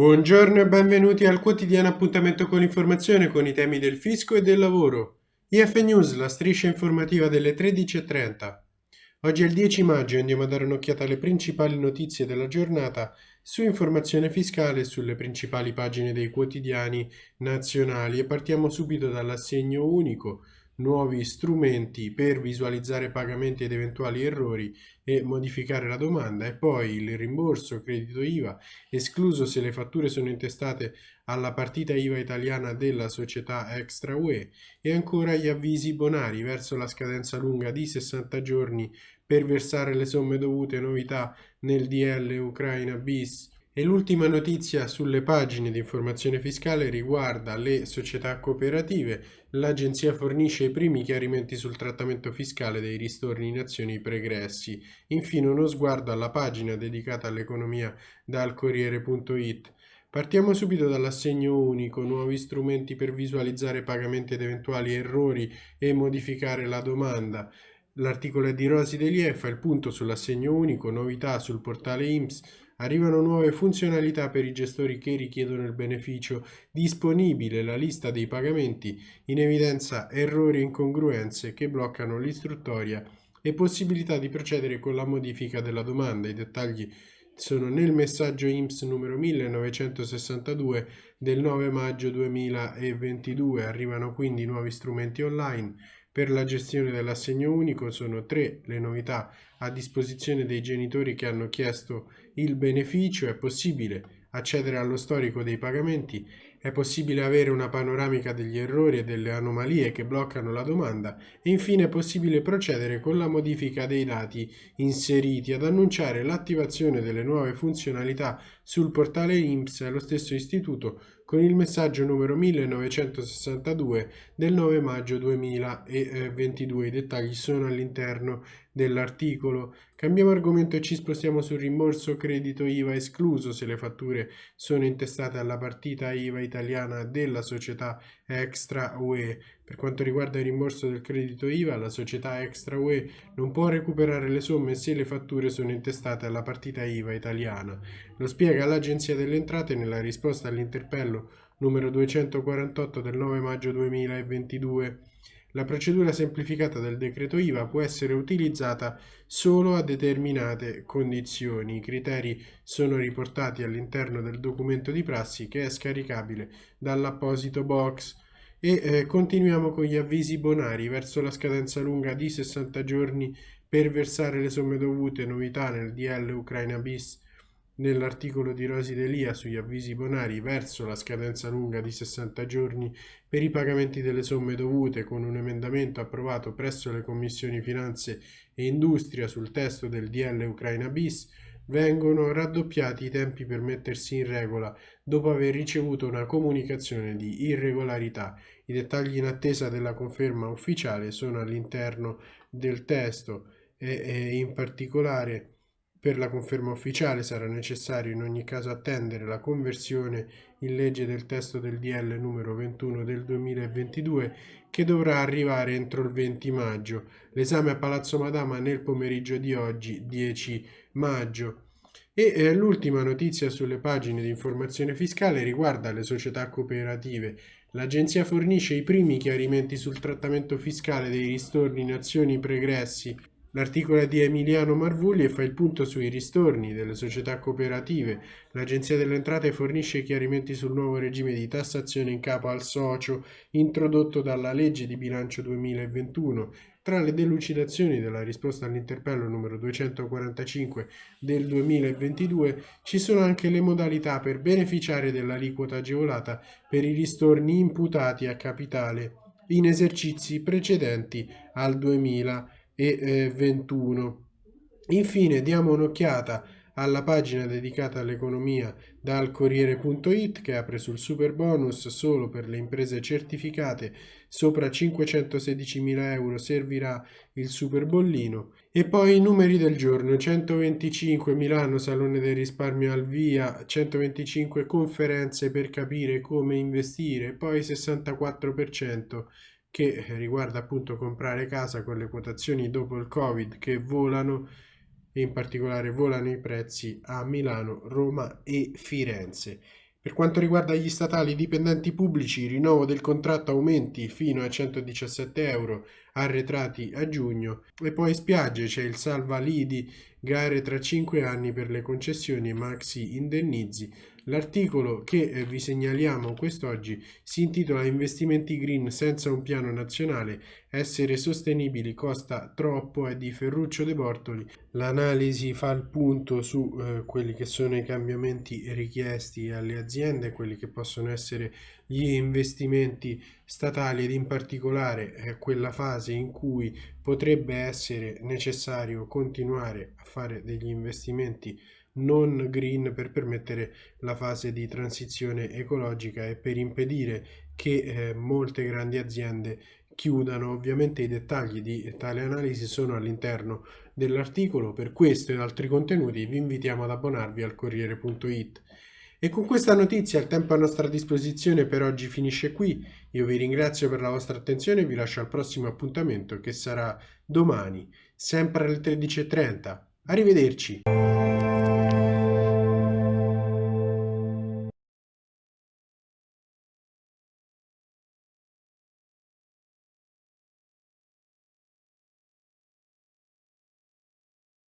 Buongiorno e benvenuti al quotidiano appuntamento con l'informazione con i temi del fisco e del lavoro. IF News, la striscia informativa delle 13.30. Oggi è il 10 maggio e andiamo a dare un'occhiata alle principali notizie della giornata su informazione fiscale sulle principali pagine dei quotidiani nazionali e partiamo subito dall'assegno unico nuovi strumenti per visualizzare pagamenti ed eventuali errori e modificare la domanda. E poi il rimborso credito IVA escluso se le fatture sono intestate alla partita IVA italiana della società Extra UE e. Ancora gli avvisi bonari verso la scadenza lunga di 60 giorni per versare le somme dovute novità nel DL Ucraina bis e l'ultima notizia sulle pagine di informazione fiscale riguarda le società cooperative. L'agenzia fornisce i primi chiarimenti sul trattamento fiscale dei ristorni in azioni pregressi. Infine uno sguardo alla pagina dedicata all'economia dal Corriere.it. Partiamo subito dall'assegno unico, nuovi strumenti per visualizzare pagamenti ed eventuali errori e modificare la domanda. L'articolo è di Rosi Delie, fa il punto sull'assegno unico, novità sul portale IMSS, Arrivano nuove funzionalità per i gestori che richiedono il beneficio, disponibile la lista dei pagamenti, in evidenza errori e incongruenze che bloccano l'istruttoria e possibilità di procedere con la modifica della domanda. I dettagli sono nel messaggio IMSS numero 1962 del 9 maggio 2022. Arrivano quindi nuovi strumenti online per la gestione dell'assegno unico sono tre le novità a disposizione dei genitori che hanno chiesto il beneficio. È possibile accedere allo storico dei pagamenti è possibile avere una panoramica degli errori e delle anomalie che bloccano la domanda e infine è possibile procedere con la modifica dei dati inseriti ad annunciare l'attivazione delle nuove funzionalità sul portale IMSS allo stesso istituto con il messaggio numero 1962 del 9 maggio 2022. I dettagli sono all'interno dell'articolo. Cambiamo argomento e ci spostiamo sul rimborso credito IVA escluso se le fatture sono intestate alla partita IVA italiana della società Extra UE. Per quanto riguarda il rimborso del credito IVA, la società Extra UE non può recuperare le somme se le fatture sono intestate alla partita IVA italiana. Lo spiega l'Agenzia delle Entrate nella risposta all'interpello numero 248 del 9 maggio 2022. La procedura semplificata del decreto IVA può essere utilizzata solo a determinate condizioni. I criteri sono riportati all'interno del documento di prassi che è scaricabile dall'apposito box. E eh, continuiamo con gli avvisi bonari. Verso la scadenza lunga di 60 giorni per versare le somme dovute, novità nel DL Ucraina bis nell'articolo di Rosi Delia sugli avvisi bonari verso la scadenza lunga di 60 giorni per i pagamenti delle somme dovute con un emendamento approvato presso le commissioni finanze e industria sul testo del DL Ucraina bis vengono raddoppiati i tempi per mettersi in regola dopo aver ricevuto una comunicazione di irregolarità. I dettagli in attesa della conferma ufficiale sono all'interno del testo e, e in particolare per la conferma ufficiale sarà necessario in ogni caso attendere la conversione in legge del testo del DL numero 21 del 2022 che dovrà arrivare entro il 20 maggio. L'esame a Palazzo Madama nel pomeriggio di oggi 10 maggio. E eh, l'ultima notizia sulle pagine di informazione fiscale riguarda le società cooperative. L'agenzia fornisce i primi chiarimenti sul trattamento fiscale dei ristorni in azioni pregressi L'articolo è di Emiliano Marvulli e fa il punto sui ristorni delle società cooperative. L'Agenzia delle Entrate fornisce chiarimenti sul nuovo regime di tassazione in capo al socio introdotto dalla legge di bilancio 2021. Tra le delucidazioni della risposta all'interpello numero 245 del 2022 ci sono anche le modalità per beneficiare dell'aliquota agevolata per i ristorni imputati a capitale in esercizi precedenti al 2021 e 21. Infine diamo un'occhiata alla pagina dedicata all'economia dal Corriere.it che apre sul super bonus solo per le imprese certificate sopra 516.000 euro servirà il super bollino e poi i numeri del giorno. 125 Milano Salone del risparmio al via 125 conferenze per capire come investire poi 64% che riguarda appunto comprare casa con le quotazioni dopo il Covid che volano in particolare volano i prezzi a Milano, Roma e Firenze. Per quanto riguarda gli statali dipendenti pubblici, rinnovo del contratto aumenti fino a 117 euro arretrati a giugno. E poi spiagge c'è il salva lidi, gare tra 5 anni per le concessioni e maxi indennizi L'articolo che eh, vi segnaliamo quest'oggi si intitola Investimenti green senza un piano nazionale, essere sostenibili costa troppo, è di Ferruccio De Bortoli. L'analisi fa il punto su eh, quelli che sono i cambiamenti richiesti alle aziende, quelli che possono essere gli investimenti statali ed in particolare eh, quella fase in cui potrebbe essere necessario continuare a fare degli investimenti non green per permettere la fase di transizione ecologica e per impedire che eh, molte grandi aziende chiudano. Ovviamente i dettagli di tale analisi sono all'interno dell'articolo, per questo ed altri contenuti vi invitiamo ad abbonarvi al Corriere.it. E con questa notizia il tempo a nostra disposizione per oggi finisce qui. Io vi ringrazio per la vostra attenzione e vi lascio al prossimo appuntamento che sarà domani, sempre alle 13.30. Arrivederci!